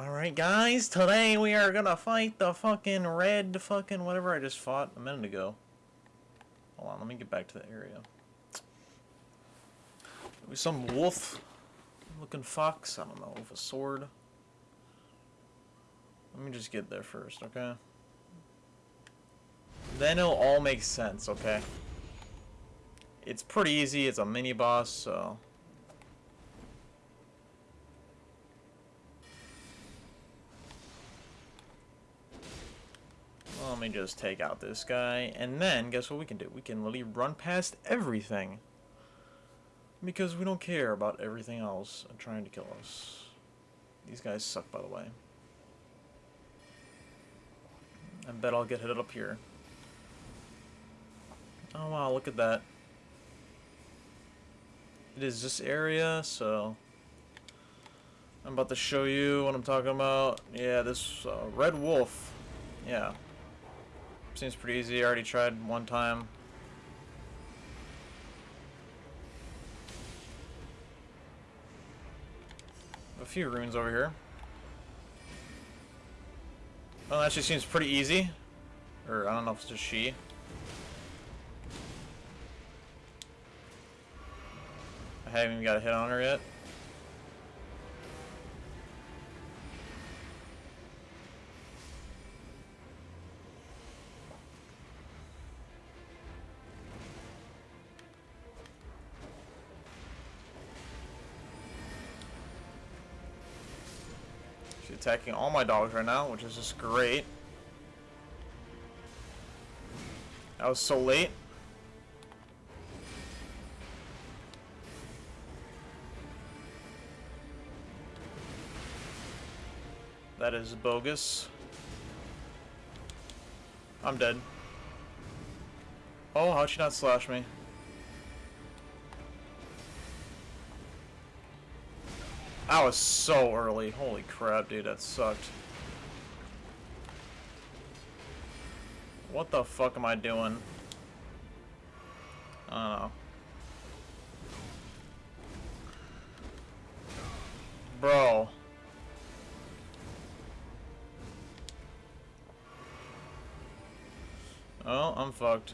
Alright guys, today we are gonna fight the fucking red fucking whatever I just fought a minute ago. Hold on, let me get back to the area. Maybe some wolf looking fox, I don't know, with a sword. Let me just get there first, okay? Then it'll all make sense, okay? It's pretty easy, it's a mini boss, so... let me just take out this guy, and then, guess what we can do? We can literally run past everything. Because we don't care about everything else trying to kill us. These guys suck, by the way. I bet I'll get hit up here. Oh wow, look at that. It is this area, so... I'm about to show you what I'm talking about. Yeah, this uh, Red Wolf. Yeah. Seems pretty easy. I already tried one time. A few runes over here. Well, actually seems pretty easy. Or, I don't know if it's just she. I haven't even got a hit on her yet. She's attacking all my dogs right now, which is just great. That was so late. That is bogus. I'm dead. Oh, how'd she not slash me? I was so early. Holy crap, dude, that sucked. What the fuck am I doing? I don't know. Bro. Oh, I'm fucked.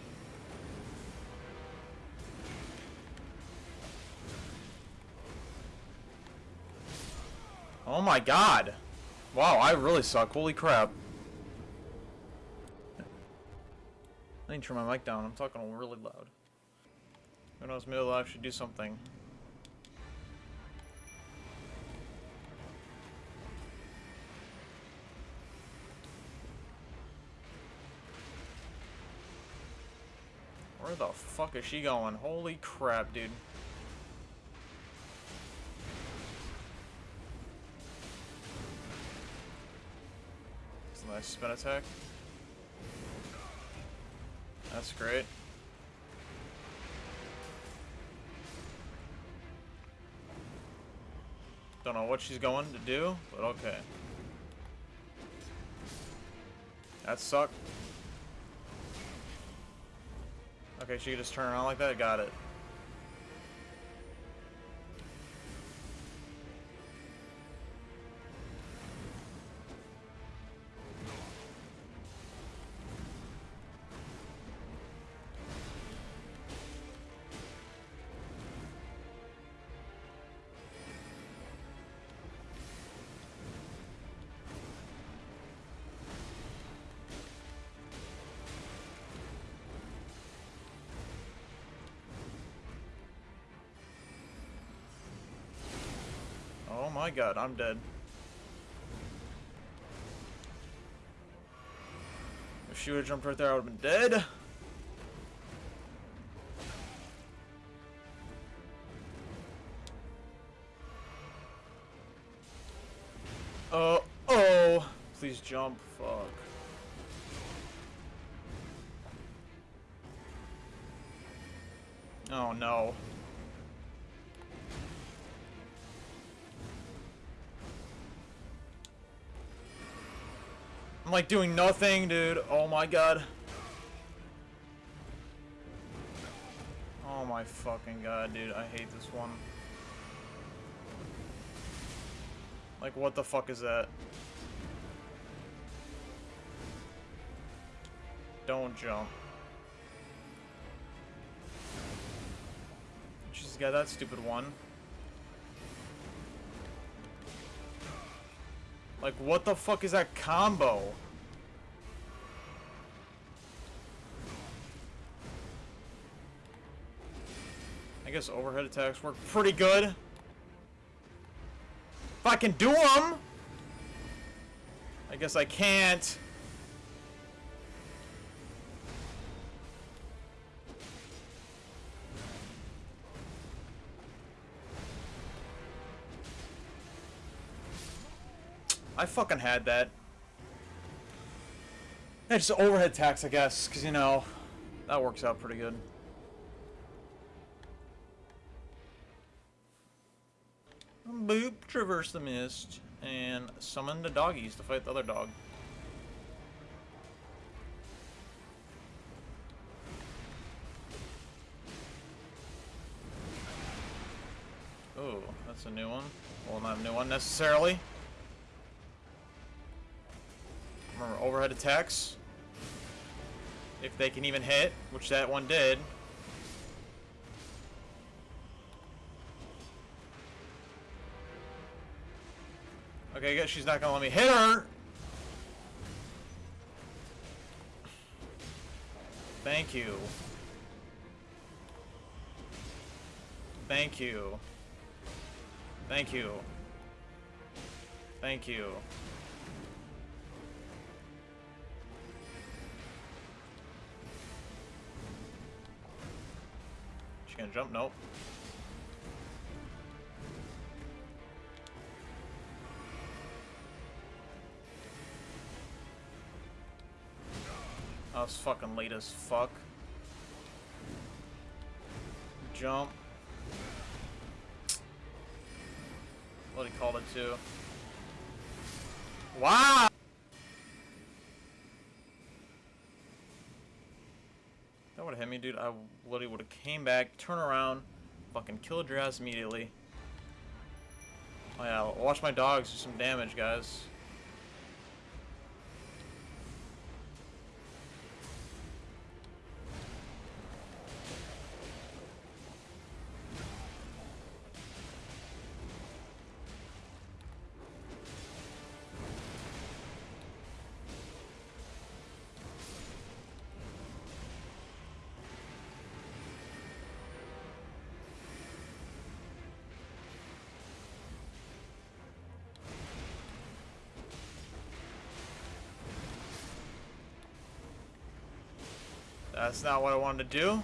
Oh my god! Wow, I really suck. Holy crap. I need to turn my mic down. I'm talking really loud. Who knows, maybe I'll actually do something. Where the fuck is she going? Holy crap, dude. Spin attack. That's great. Don't know what she's going to do, but okay. That sucked. Okay, she can just turn around like that? Got it. My god, I'm dead. If she would've jumped right there, I would've been dead. Oh, oh! Please jump, fuck. Oh no. Like doing nothing, dude. Oh my god. Oh my fucking god, dude. I hate this one. Like, what the fuck is that? Don't jump. She's got that stupid one. Like, what the fuck is that combo? I guess overhead attacks work pretty good. If I can do them! I guess I can't. I fucking had that. Yeah, just overhead tax, I guess, because, you know, that works out pretty good. Boop, traverse the mist, and summon the doggies to fight the other dog. Oh, that's a new one. Well, not a new one necessarily. Remember, overhead attacks. If they can even hit, which that one did. Okay, I guess she's not gonna let me hit her. Thank you. Thank you. Thank you. Thank you. She gonna jump? Nope. I was fucking late as fuck. Jump. What he called it too. Wow! Would have hit me, dude. I literally would have came back, turn around, fucking killed your ass immediately. Oh yeah, watch my dogs do some damage, guys. That's not what I wanted to do.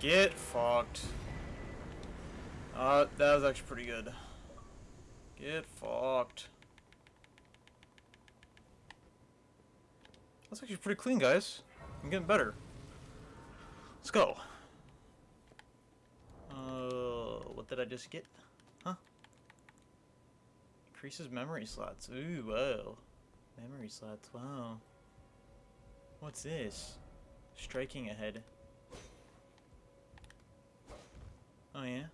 Get fucked. Uh, that was actually pretty good. Get fucked. That's actually pretty clean, guys. I'm getting better. Let's go. Uh, what did I just get? Huh? Increases memory slots. Ooh, wow. Memory slots, wow. What's this? Striking ahead. Oh yeah.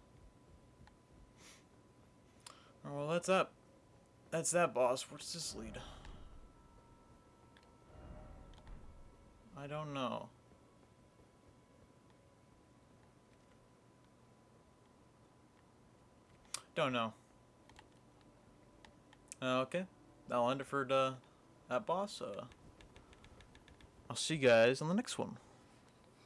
Oh, well, that's up. That's that boss. Where's this lead? I don't know. Don't know. Uh, okay. That'll end it for uh, that boss. Uh, I'll see you guys on the next one.